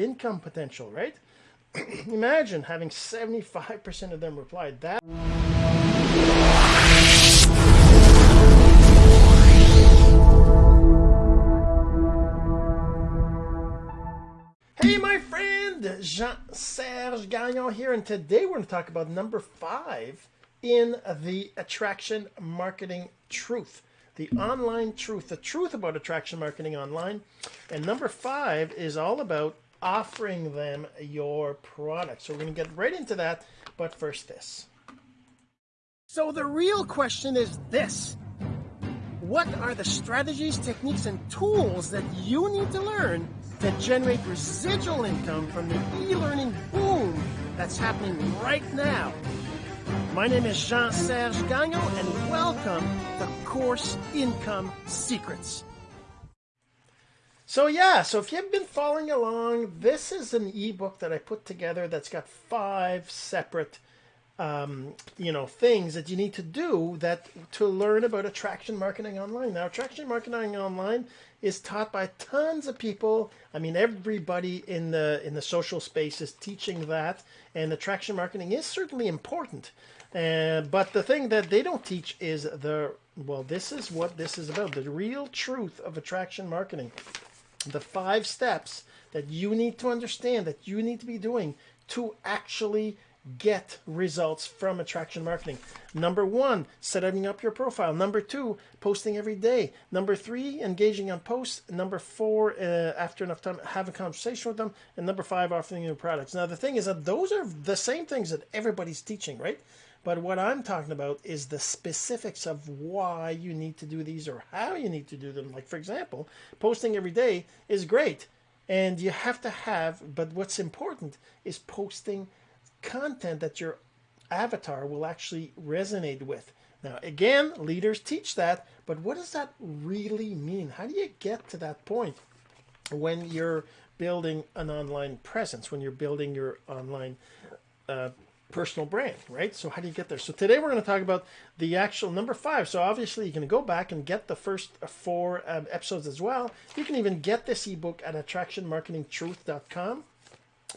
income potential, right? Imagine having 75% of them replied. That Hey, my friend, Jean Serge Gagnon here, and today we're going to talk about number five in the attraction marketing truth, the online truth, the truth about attraction marketing online. And number five is all about offering them your product. So we're going to get right into that, but first, this. So the real question is this What are the strategies, techniques, and tools that you need to learn? to generate residual income from the e-learning boom that's happening right now. My name is Jean-Serge Gagnon and welcome to Course Income Secrets. So yeah, so if you've been following along, this is an ebook that I put together that's got five separate um, you know things that you need to do that to learn about attraction marketing online. Now, attraction marketing online is taught by tons of people. I mean, everybody in the in the social space is teaching that, and attraction marketing is certainly important. Uh, but the thing that they don't teach is the well, this is what this is about: the real truth of attraction marketing, the five steps that you need to understand, that you need to be doing to actually get results from attraction marketing. Number one, setting up your profile. Number two, posting every day. Number three, engaging on posts. Number four, uh, after enough time, have a conversation with them. And number five, offering new products. Now, the thing is that those are the same things that everybody's teaching, right? But what I'm talking about is the specifics of why you need to do these or how you need to do them. Like, for example, posting every day is great. And you have to have, but what's important is posting content that your avatar will actually resonate with. Now, again, leaders teach that, but what does that really mean? How do you get to that point when you're building an online presence, when you're building your online uh, personal brand, right? So, how do you get there? So, today we're going to talk about the actual number five. So, obviously, you can go back and get the first four um, episodes as well. You can even get this ebook at attractionmarketingtruth.com.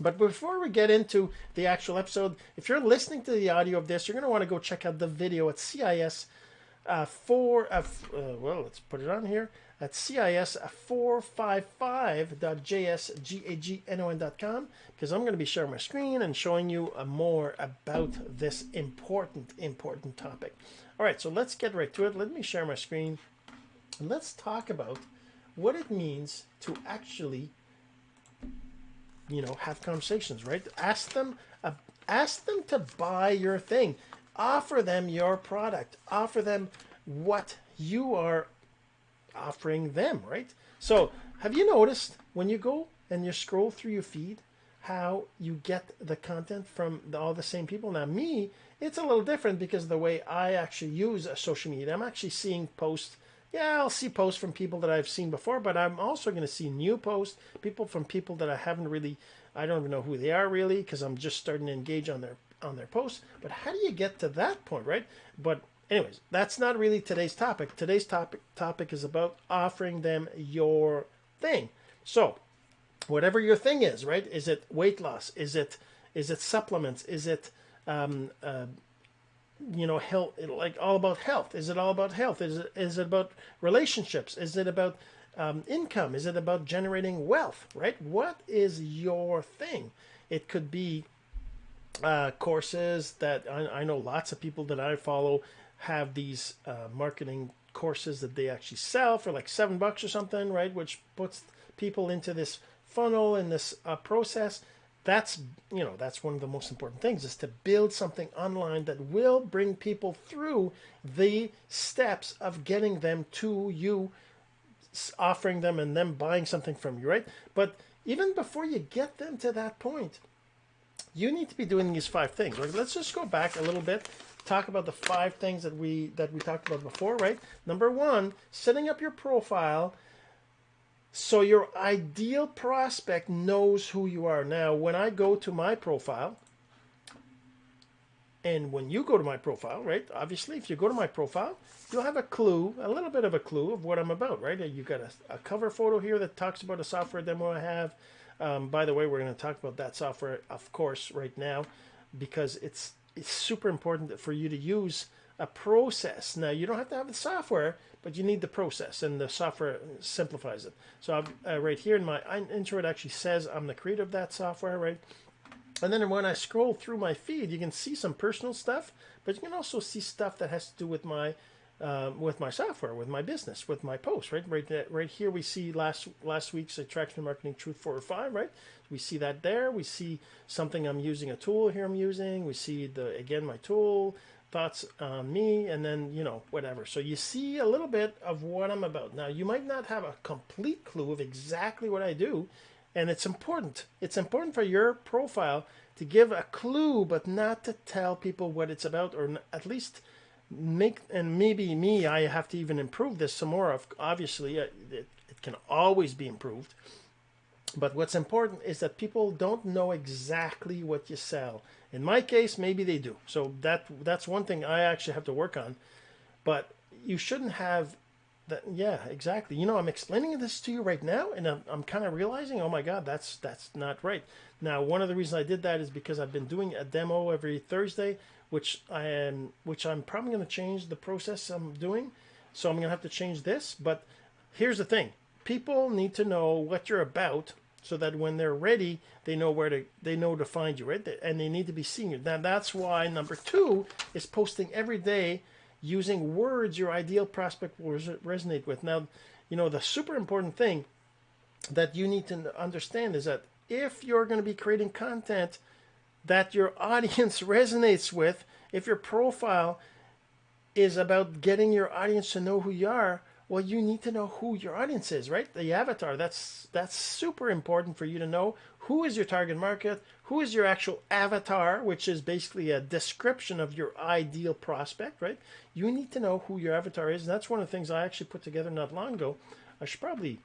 But before we get into the actual episode, if you're listening to the audio of this, you're going to want to go check out the video at CIS uh, 4, uh, uh, well, let's put it on here, at CIS 455.jsgagnon.com because I'm going to be sharing my screen and showing you uh, more about this important, important topic. All right, so let's get right to it. Let me share my screen and let's talk about what it means to actually you know, have conversations, right? Ask them, uh, ask them to buy your thing. Offer them your product. Offer them what you are offering them, right? So, have you noticed when you go and you scroll through your feed, how you get the content from the, all the same people? Now, me, it's a little different because the way I actually use uh, social media, I'm actually seeing posts yeah, I'll see posts from people that I've seen before, but I'm also going to see new posts, people from people that I haven't really, I don't even know who they are really, because I'm just starting to engage on their on their posts. But how do you get to that point, right? But anyways, that's not really today's topic. Today's topic topic is about offering them your thing. So, whatever your thing is, right? Is it weight loss? Is it is it supplements? Is it um, uh, you know health like all about health is it all about health is it is it about relationships is it about um, income is it about generating wealth right what is your thing it could be uh, courses that I, I, know lots of people that i follow have these uh, marketing courses that they actually sell for like seven bucks or something right? Which puts people into this funnel and this uh, process. That's you know that's one of the most important things is to build something online that will bring people through the steps of getting them to you offering them and them buying something from you right? But even before you get them to that point you need to be doing these five things let's just go back a little bit talk about the five things that we that we talked about before right number one setting up your profile so your ideal prospect knows who you are. Now, when I go to my profile, and when you go to my profile, right? Obviously, if you go to my profile, you'll have a clue, a little bit of a clue of what I'm about, right? You got a, a cover photo here that talks about a software demo I have. Um, by the way, we're going to talk about that software, of course, right now, because it's it's super important for you to use a process. Now, you don't have to have the software, but you need the process, and the software simplifies it. So, uh, right here in my intro, it actually says I'm the creator of that software, right? And then when I scroll through my feed, you can see some personal stuff, but you can also see stuff that has to do with my uh, with my software, with my business, with my posts, right? Right, right here we see last last week's attraction marketing truth four or five, right? We see that there. We see something I'm using, a tool here I'm using. We see the again my tool thoughts on me, and then you know whatever. So you see a little bit of what I'm about. Now you might not have a complete clue of exactly what I do, and it's important. It's important for your profile to give a clue, but not to tell people what it's about, or at least make and maybe me i have to even improve this some more obviously uh, it, it can always be improved. But what's important is that people don't know exactly what you sell. In my case maybe they do. So that that's one thing i actually have to work on. But you shouldn't have that yeah exactly. You know i'm explaining this to you right now and i'm, I'm kind of realizing oh my god that's that's not right. Now one of the reasons i did that is because i've been doing a demo every thursday which I am, which I'm probably going to change the process I'm doing. So I'm going to have to change this. But here's the thing: people need to know what you're about, so that when they're ready, they know where to they know to find you, right? And they need to be seeing you. Now that's why number two is posting every day using words your ideal prospect will resonate with. Now, you know the super important thing that you need to understand is that if you're going to be creating content that your audience resonates with, if your profile is about getting your audience to know who you are, well, you need to know who your audience is, right? The avatar. That's that's super important for you to know who is your target market, who is your actual avatar, which is basically a description of your ideal prospect, right? You need to know who your avatar is. And that's one of the things I actually put together not long ago. I should probably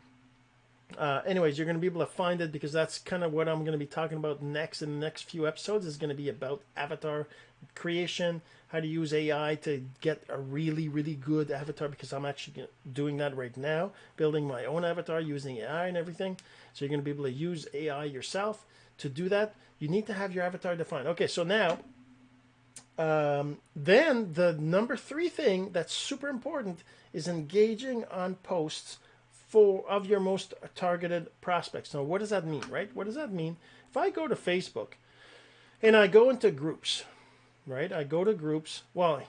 uh, anyways, you're going to be able to find it because that's kind of what I'm going to be talking about next in the next few episodes is going to be about avatar creation, how to use AI to get a really, really good avatar because I'm actually doing that right now, building my own avatar using AI and everything. So you're going to be able to use AI yourself to do that. You need to have your avatar defined. Okay, so now, um, then the number three thing that's super important is engaging on posts for of your most targeted prospects. Now, what does that mean, right? What does that mean? If I go to Facebook and I go into groups, right? I go to groups. Well,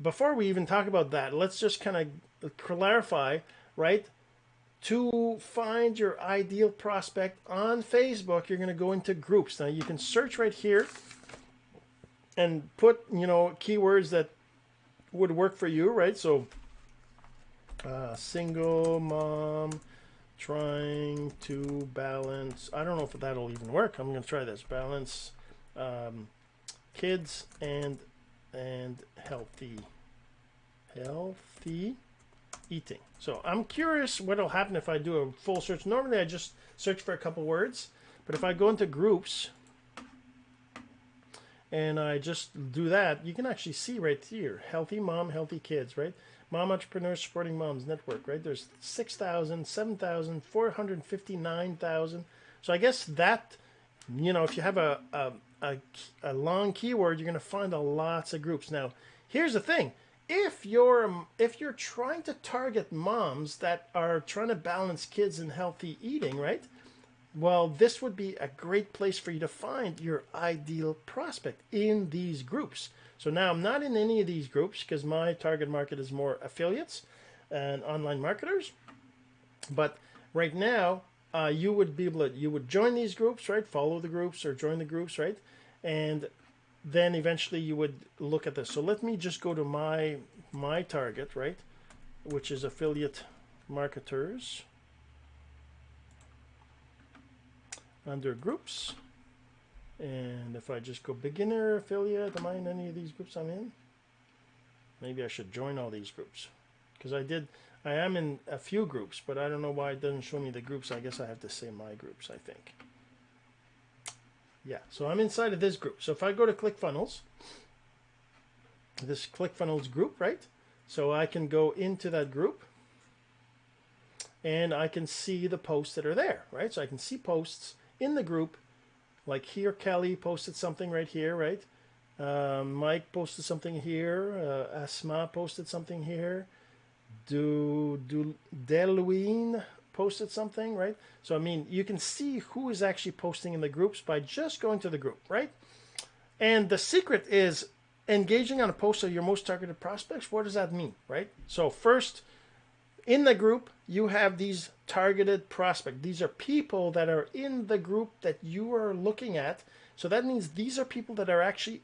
before we even talk about that, let's just kind of clarify, right? To find your ideal prospect on Facebook, you're going to go into groups. Now, you can search right here and put, you know, keywords that would work for you, right? So uh, single mom trying to balance. I don't know if that'll even work. I'm to try this. Balance um, kids and and healthy healthy eating. So I'm curious what'll happen if I do a full search. Normally I just search for a couple words, but if I go into groups and I just do that, you can actually see right here, healthy mom, healthy kids, right? Mom Entrepreneurs Supporting Moms Network, right? There's 6,000, 7,000, 459,000. So I guess that, you know, if you have a, a, a, a long keyword, you're going to find a lots of groups. Now, here's the thing. If you're if you're trying to target moms that are trying to balance kids and healthy eating, right? Well, this would be a great place for you to find your ideal prospect in these groups. So now I'm not in any of these groups because my target market is more affiliates and online marketers. But right now, uh, you would be able to, you would join these groups, right? Follow the groups or join the groups, right? And then eventually you would look at this. So let me just go to my, my target, right? Which is affiliate marketers under groups. And if I just go beginner, affiliate, am I in any of these groups I'm in? Maybe I should join all these groups. Because I did, I am in a few groups, but I don't know why it doesn't show me the groups. I guess I have to say my groups, I think. Yeah, so I'm inside of this group. So if I go to ClickFunnels, this ClickFunnels group, right? So I can go into that group and I can see the posts that are there, right? So I can see posts in the group, like here, Kelly posted something right here, right? Um, Mike posted something here. Uh, Asma posted something here. Do do Deluine posted something, right? So I mean, you can see who is actually posting in the groups by just going to the group, right? And the secret is engaging on a post of your most targeted prospects. What does that mean, right? So first, in the group, you have these targeted prospects. These are people that are in the group that you are looking at. So that means these are people that are actually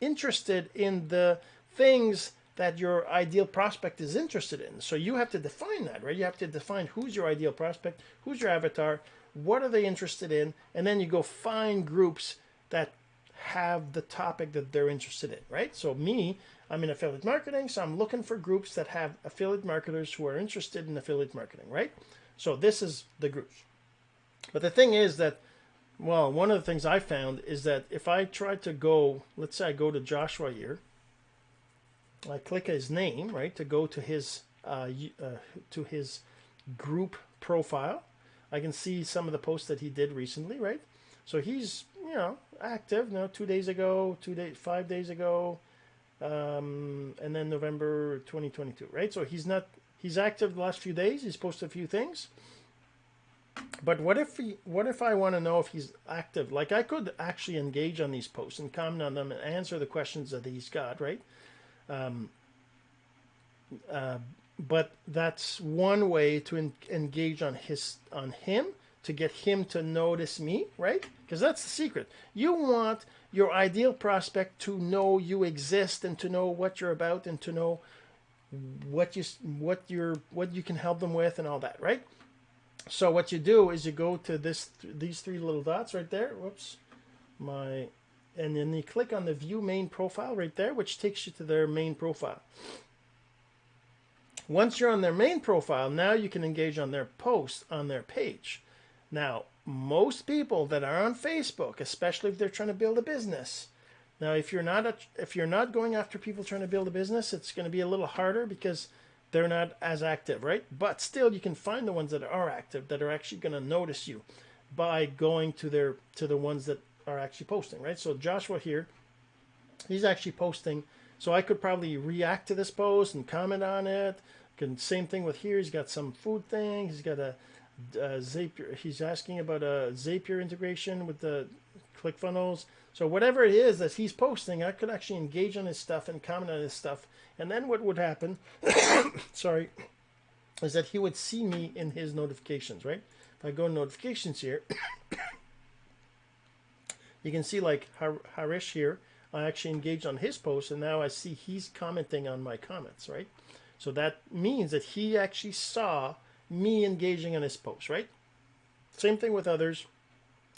interested in the things that your ideal prospect is interested in. So you have to define that, right? You have to define who's your ideal prospect, who's your avatar, what are they interested in, and then you go find groups that have the topic that they're interested in, right? So me, I'm in affiliate marketing, so I'm looking for groups that have affiliate marketers who are interested in affiliate marketing, right? So this is the groups. But the thing is that, well, one of the things I found is that if I try to go, let's say I go to Joshua here, I click his name, right, to go to his uh, uh, to his group profile. I can see some of the posts that he did recently, right? So he's you know active. Know, two days ago, two days, five days ago, um, and then November 2022, right? So he's not he's active the last few days. He's posted a few things. But what if he, what if I want to know if he's active? Like I could actually engage on these posts and comment on them and answer the questions that he's got, right? Um, uh, but that's one way to en- engage on his on him to get him to notice me, right? Because that's the secret. You want your ideal prospect to know you exist and to know what you're about and to know what you what you're what you can help them with and all that, right? So what you do is you go to this these three little dots right there. Whoops, my and then you click on the view main profile right there, which takes you to their main profile. Once you're on their main profile, now you can engage on their post on their page. Now, most people that are on Facebook, especially if they're trying to build a business, now if you're not a, if you're not going after people trying to build a business, it's going to be a little harder because they're not as active, right? But still, you can find the ones that are active that are actually going to notice you by going to their to the ones that are actually posting, right? So Joshua here, he's actually posting. So I could probably react to this post and comment on it. Can same thing with here. He's got some food thing. He's got a, a Zapier. He's asking about a Zapier integration with the ClickFunnels. So whatever it is that he's posting, I could actually engage on his stuff and comment on his stuff. And then what would happen? sorry, is that he would see me in his notifications, right? If I go notifications here, you can see like Har- Harish here, I actually engaged on his post and now I see he's commenting on my comments, right? So that means that he actually saw me engaging on his post, right? Same thing with others.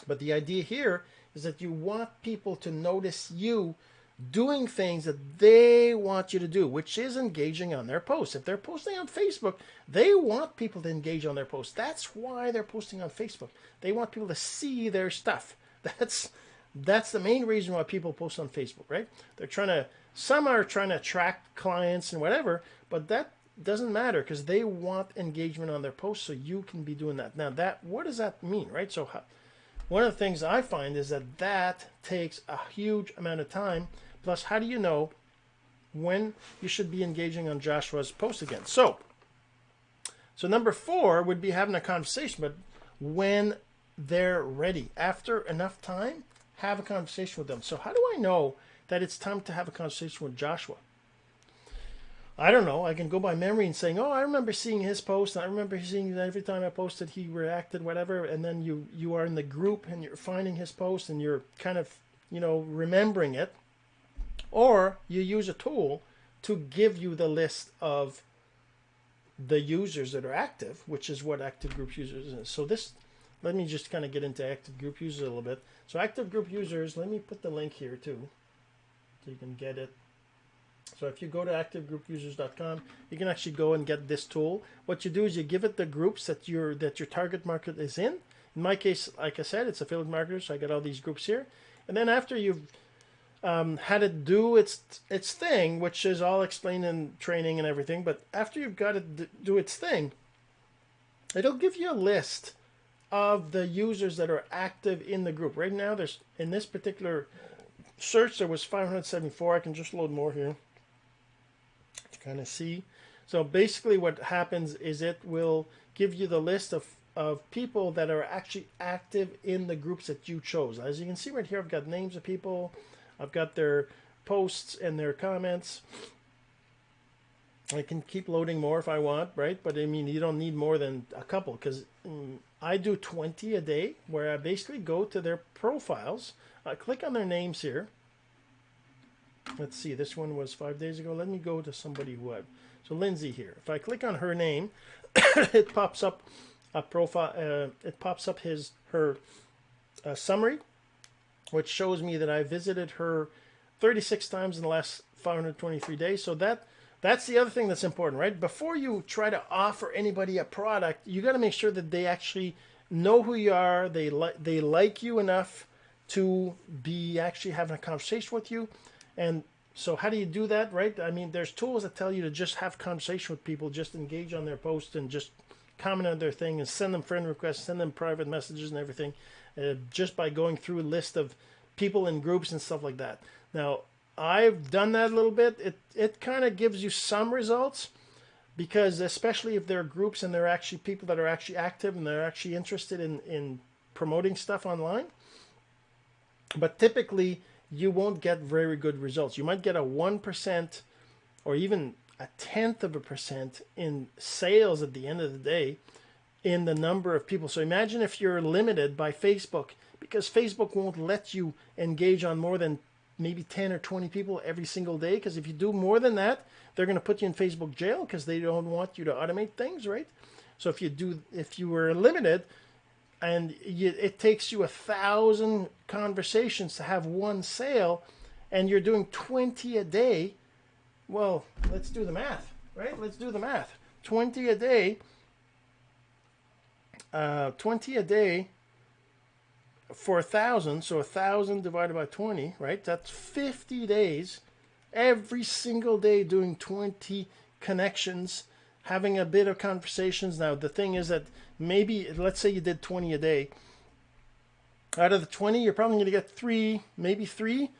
But the idea here is that you want people to notice you doing things that they want you to do, which is engaging on their posts. If they're posting on Facebook, they want people to engage on their posts. That's why they're posting on Facebook. They want people to see their stuff. That's that's the main reason why people post on Facebook, right? They're trying to, some are trying to attract clients and whatever, but that doesn't matter because they want engagement on their posts, so you can be doing that. Now, that what does that mean, right? So, one of the things I find is that that takes a huge amount of time. Plus, how do you know when you should be engaging on Joshua's post again? So, so number four would be having a conversation, but when they're ready, after enough time, have a conversation with them. So how do I know that it's time to have a conversation with Joshua? I don't know. I can go by memory and saying, "Oh, I remember seeing his post. I remember seeing that every time I posted, he reacted, whatever." And then you you are in the group and you're finding his post and you're kind of you know remembering it, or you use a tool to give you the list of the users that are active, which is what active group users is. So this let me just kind of get into active group users a little bit. So active group users, let me put the link here too, so you can get it. So if you go to activegroupusers.com, you can actually go and get this tool. What you do is you give it the groups that your that your target market is in. In my case, like I said, it's affiliate marketers, so I got all these groups here. And then after you've um, had it do its its thing, which is all explained in training and everything, but after you've got it do its thing, it'll give you a list of the users that are active in the group. Right now, there's in this particular search, there was 574. I can just load more here to kind of see. So basically what happens is it will give you the list of, of people that are actually active in the groups that you chose. As you can see right here, I've got names of people. I've got their posts and their comments. I can keep loading more if I want, right? But I mean, you don't need more than a couple because um, I do 20 a day where I basically go to their profiles, I click on their names here. Let's see, this one was five days ago. Let me go to somebody who I, so Lindsay here. If I click on her name, it pops up a profile, uh, it pops up his, her uh, summary, which shows me that I visited her 36 times in the last 523 days. So that that's the other thing that's important, right? Before you try to offer anybody a product, you got to make sure that they actually know who you are. They like they like you enough to be actually having a conversation with you. And so how do you do that, right? I mean, there's tools that tell you to just have conversation with people, just engage on their posts and just comment on their thing and send them friend requests, send them private messages and everything, uh, just by going through a list of people in groups and stuff like that. Now, I've done that a little bit. It it kind of gives you some results because especially if there are groups and there are actually people that are actually active and they're actually interested in in promoting stuff online. But typically you won't get very good results. You might get a 1% or even a tenth of a percent in sales at the end of the day in the number of people. So imagine if you're limited by Facebook because Facebook won't let you engage on more than maybe 10 or 20 people every single day because if you do more than that they're going to put you in facebook jail because they don't want you to automate things right so if you do if you were limited and you, it takes you a thousand conversations to have one sale and you're doing 20 a day. Well let's do the math right? Let's do the math. 20 a day uh, 20 a day for a thousand, so a thousand divided by 20, right? That's 50 days, every single day doing 20 connections, having a bit of conversations. Now, the thing is that maybe, let's say you did 20 a day. Out of the 20, you're probably going to get three, maybe three,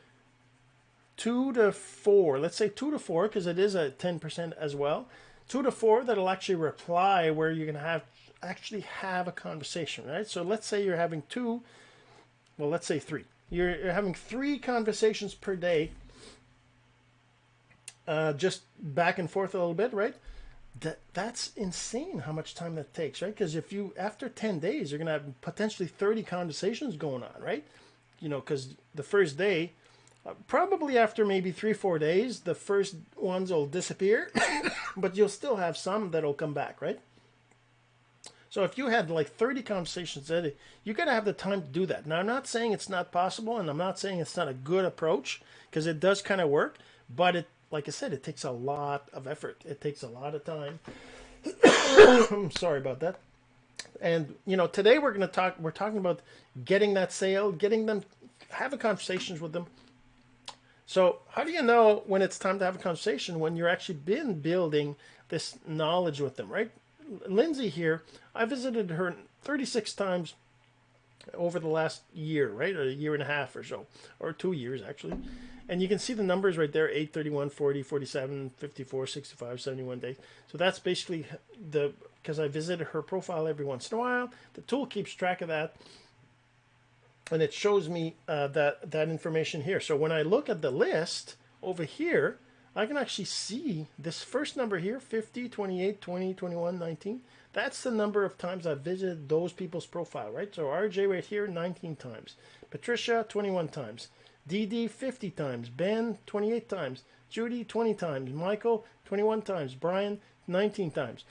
two to four. Let's say two to four, because it is a 10% as well. Two to four that'll actually reply where you're going to have actually have a conversation, right? So let's say you're having two well, let's say three. You're, you're having three conversations per day, uh, just back and forth a little bit, right? That that's insane how much time that takes, right? Because if you after ten days, you're gonna have potentially thirty conversations going on, right? You know, because the first day, uh, probably after maybe three four days, the first ones will disappear, but you'll still have some that'll come back, right? So if you had like 30 conversations a day, you got to have the time to do that. Now, I'm not saying it's not possible, and I'm not saying it's not a good approach because it does kind of work, but it, like I said, it takes a lot of effort. It takes a lot of time. I'm sorry about that. And you know, today we're going to talk. We're talking about getting that sale, getting them, having conversations with them. So, how do you know when it's time to have a conversation when you're actually been building this knowledge with them, right? Lindsay here, I visited her 36 times over the last year, right? A year and a half or so, or two years actually. And you can see the numbers right there 8, 31, 40, 47, 54, 65, 71 days. So that's basically the, because I visited her profile every once in a while. The tool keeps track of that. And it shows me uh, that, that information here. So when I look at the list over here, I can actually see this first number here 50, 28, 20, 21, 19. That's the number of times I've visited those people's profile, right? So RJ right here 19 times, Patricia 21 times, DD 50 times, Ben 28 times, Judy 20 times, Michael 21 times, Brian 19 times.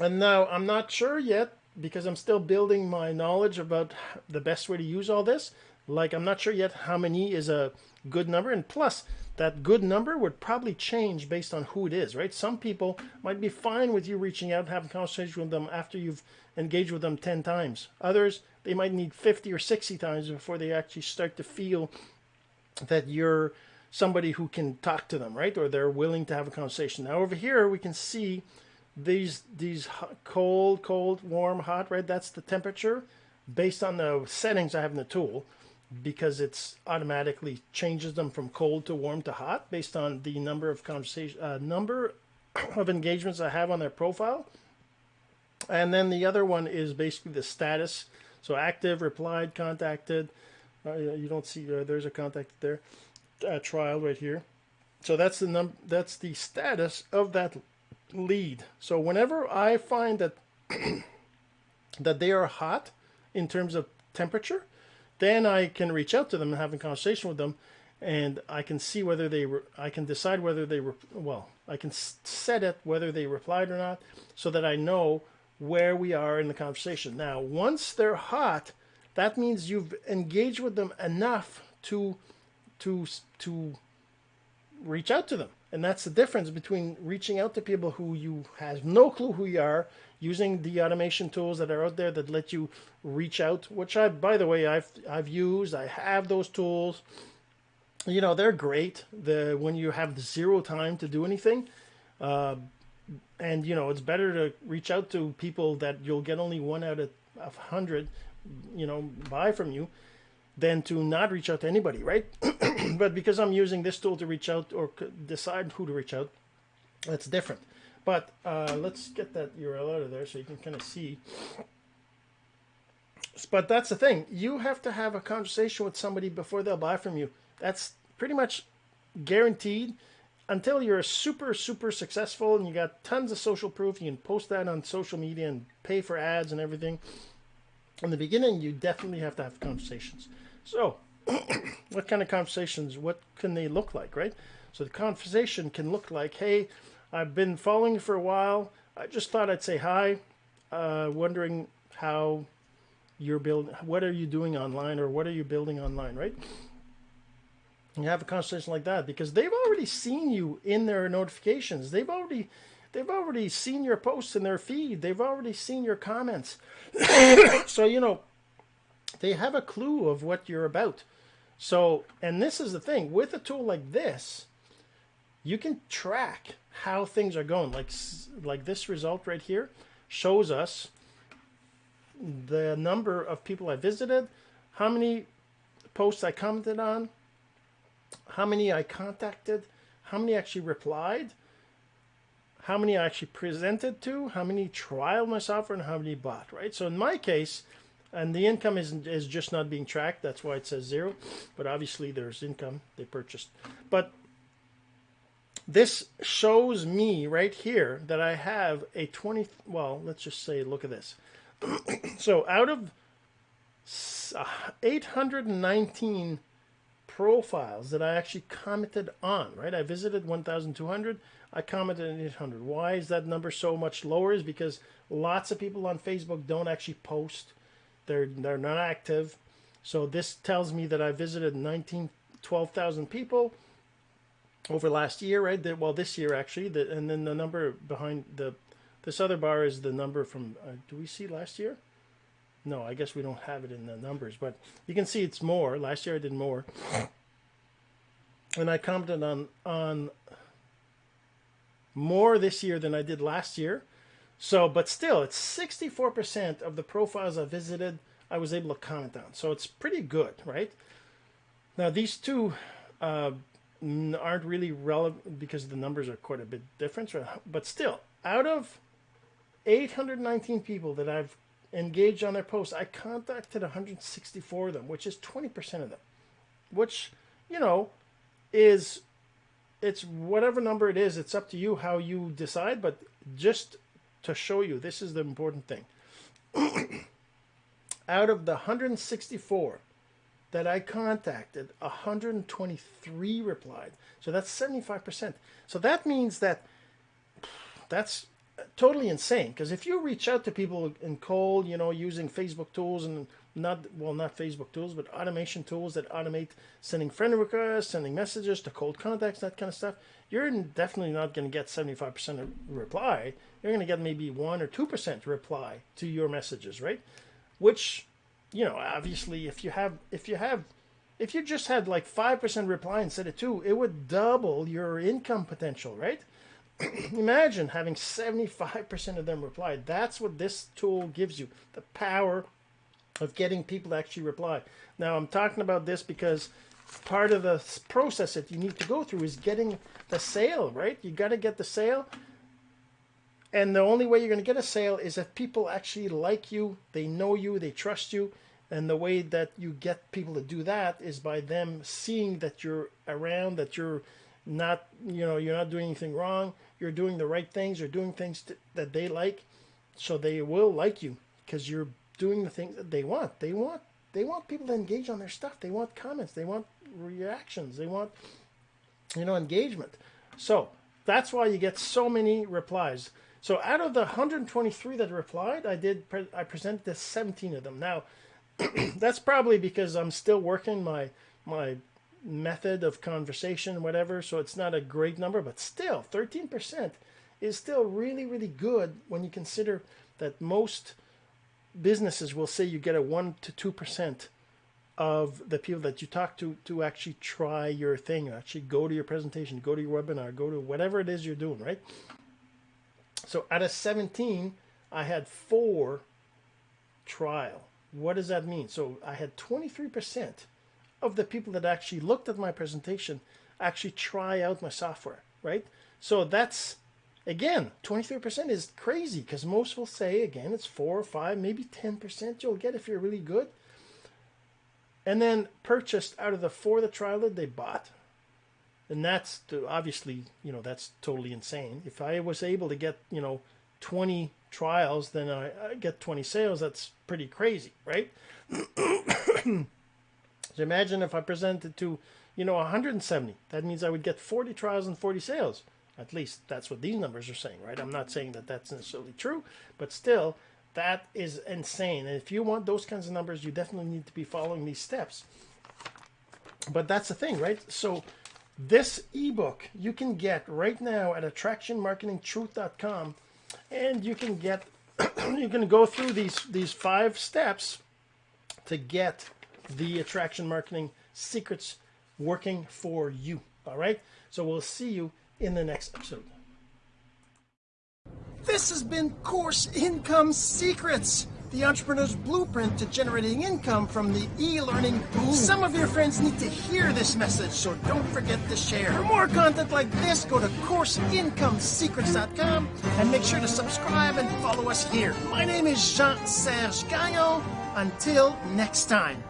And now I'm not sure yet because I'm still building my knowledge about the best way to use all this. Like I'm not sure yet how many is a good number. And plus, that good number would probably change based on who it is, right? Some people might be fine with you reaching out and having a conversation with them after you've engaged with them 10 times. Others, they might need 50 or 60 times before they actually start to feel that you're somebody who can talk to them, right? Or they're willing to have a conversation. Now, over here, we can see these these cold, cold, warm, hot, right? That's the temperature based on the settings I have in the tool because it's automatically changes them from cold to warm to hot based on the number of conversation uh, number of engagements I have on their profile. And then the other one is basically the status. So active, replied, contacted. Uh, you don't see uh, there's a contact there. Uh, trial right here. So that's the num that's the status of that lead. So whenever I find that that they are hot in terms of temperature, then I can reach out to them and have a conversation with them, and I can see whether they were. I can decide whether they were. well I can set it whether they replied or not, so that I know where we are in the conversation. Now, once they're hot, that means you've engaged with them enough to to to reach out to them. And that's the difference between reaching out to people who you have no clue who you are, using the automation tools that are out there that let you reach out, which I, by the way, I've I've used. I have those tools. You know, they're great. The when you have zero time to do anything, uh, and you know, it's better to reach out to people that you'll get only one out of a hundred, you know, buy from you than to not reach out to anybody, right? but because I'm using this tool to reach out or decide who to reach out, that's different. But uh, let's get that URL out of there so you can kind of see. But that's the thing. You have to have a conversation with somebody before they'll buy from you. That's pretty much guaranteed until you're super, super successful and you got tons of social proof. You can post that on social media and pay for ads and everything. In the beginning, you definitely have to have conversations. So, what kind of conversations? What can they look like, right? So the conversation can look like, "Hey, I've been following you for a while. I just thought I'd say hi. Uh, wondering how you're building. What are you doing online, or what are you building online, right?" You have a conversation like that because they've already seen you in their notifications. They've already they've already seen your posts in their feed. They've already seen your comments. so you know they have a clue of what you're about. So, and this is the thing with a tool like this, you can track how things are going. Like, like this result right here shows us the number of people I visited, how many posts I commented on, how many I contacted, how many actually replied, how many I actually presented to, how many trial my software, and how many bought, right? So in my case, and the income is is just not being tracked. That's why it says zero. But obviously there's income they purchased. But this shows me right here that I have a 20. Well, let's just say, look at this. so out of uh, 819 profiles that I actually commented on, right? I visited 1,200. I commented on 800. Why is that number so much lower? Is because lots of people on Facebook don't actually post they're they're not active. So this tells me that I visited 19, 12,000 people over last year, right? well, this year actually, the, and then the number behind the this other bar is the number from. Uh, do we see last year? No, I guess we don't have it in the numbers, but you can see it's more. Last year I did more, and I commented on on more this year than I did last year. So, but still, it's 64% of the profiles I visited, I was able to comment on. So it's pretty good, right? Now, these two uh, aren't really relevant because the numbers are quite a bit different. But still, out of 819 people that I've engaged on their posts, I contacted 164 of them, which is 20% of them, which, you know, is it's whatever number it is, it's up to you how you decide, but just to show you, this is the important thing. Out of the 164 that I contacted, 123 replied. So that's 75%. So that means that that's totally insane because if you reach out to people in cold, you know, using Facebook tools and not well, not Facebook tools, but automation tools that automate sending friend requests, sending messages to cold contacts, that kind of stuff, you're definitely not going to get 75% reply. You're going to get maybe 1 or 2% reply to your messages, right? Which, you know, obviously if you have if you have if you just had like 5% reply instead of 2, it would double your income potential, right? imagine having 75% of them reply. That's what this tool gives you the power of getting people to actually reply. Now, I'm talking about this because part of the process that you need to go through is getting the sale, right? You got to get the sale. And the only way you're going to get a sale is if people actually like you, they know you, they trust you. And the way that you get people to do that is by them seeing that you're around, that you're not, you know, you're not doing anything wrong. You're doing the right things. You're doing things that they like. So they will like you because you're doing the things that they want. They want they want people to engage on their stuff. They want comments. They want reactions. They want you know engagement. So that's why you get so many replies. So out of the 123 that replied, I did I presented to 17 of them. Now that's probably because I'm still working my my method of conversation, whatever. So it's not a great number, but still 13% is still really really good when you consider that most businesses will say you get a 1 to 2% of the people that you talk to to actually try your thing, actually go to your presentation, go to your webinar, go to whatever it is you're doing, right? So out of 17, I had four trial. What does that mean? So I had 23% of the people that actually looked at my presentation actually try out my software, right? So that's Again, 23% is crazy because most will say, again, it's 4 or 5, maybe 10% you'll get if you're really good. And then purchased out of the four that trialed it, they bought. And that's obviously, you know, that's totally insane. If I was able to get, you know, 20 trials, then I, I get 20 sales. That's pretty crazy, right? so imagine if I presented to, you know, 170. That means I would get 40 trials and 40 sales. At least that's what these numbers are saying, right? I'm not saying that that's necessarily true, but still, that is insane. And if you want those kinds of numbers, you definitely need to be following these steps. But that's the thing, right? So this ebook you can get right now at attractionmarketingtruth.com and you can get you can go through these these five steps to get the attraction marketing secrets working for you. All right? So we'll see you in the next episode. This has been Course Income Secrets, the entrepreneur's blueprint to generating income from the e-learning boom. Some of your friends need to hear this message, so don't forget to share. For more content like this, go to CourseIncomeSecrets.com and make sure to subscribe and follow us here. My name is Jean-Serge Gagnon. Until next time.